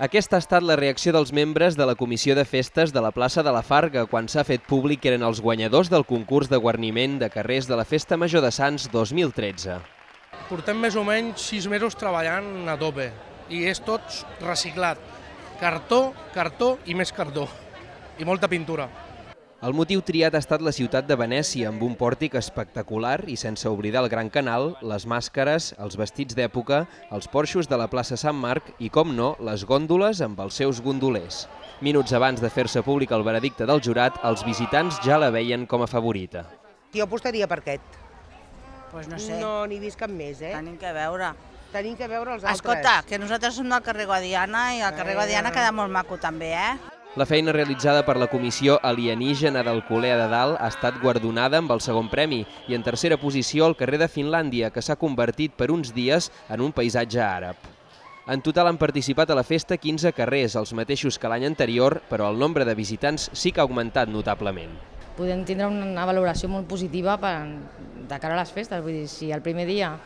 Aquesta ha estat la reacció dels membres de la Comissió de Festes de la plaça de la Farga quan s'ha fet públic que eren els guanyadors del concurs de guarniment de carrers de la Festa Major de Sants 2013. Portem més o menys sis mesos treballant a tope i és tot reciclat. Cartó, cartó i més cartó. I molta pintura. El motiu triat ha estat la ciutat de Venècia, amb un pòrtic espectacular i sense oblidar el Gran Canal, les màscares, els vestits d'època, els porxos de la plaça Sant Marc i, com no, les gòndoles amb els seus gondolers. Minuts abans de fer-se públic el veredicte del jurat, els visitants ja la veien com a favorita. Jo apostaria per aquest. Pues no sé, No n'hi vist cap més, eh? tenim que veure. Tenim que veure els altres. Escolta, que nosaltres som del carrer Guadiana i el carrer Eh. Guadiana queda molt maco també, eh? La feina realitzada per la Comissió Alienígena d'Alcolea de Dalt ha estat guardonada amb el segon premi i en tercera posició el carrer de Finlàndia, que s'ha convertit per uns dies en un paisatge àrab. En total han participat a la festa 15 carrers, els mateixos que l'any anterior, però el nombre de visitants sí que ha augmentat notablement. podem tindre una valoració molt positiva per, de cara a les festes. Vull dir, si el primer dia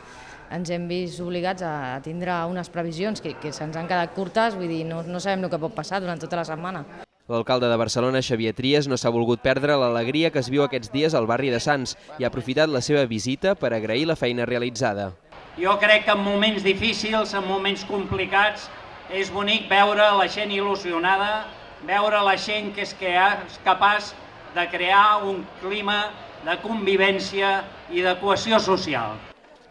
ens hem vist obligats a tindre unes previsions que, que se'ns han quedat curtes, vull dir, no, no sabem el que pot passar durant tota la setmana. L'alcalde de Barcelona, Xavier Trias, no s'ha volgut perdre l'alegria que es viu aquests dies al barri de Sants i ha aprofitat la seva visita per agrair la feina realitzada. Jo crec que en moments difícils, en moments complicats, és bonic veure la gent il·lusionada, veure la gent que és, que és capaç de crear un clima de convivència i de cohesió social.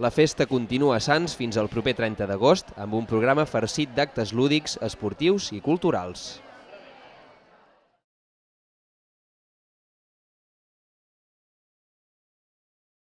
La festa continua a Sants fins al proper 30 d'agost amb un programa farcit d'actes lúdics, esportius i culturals.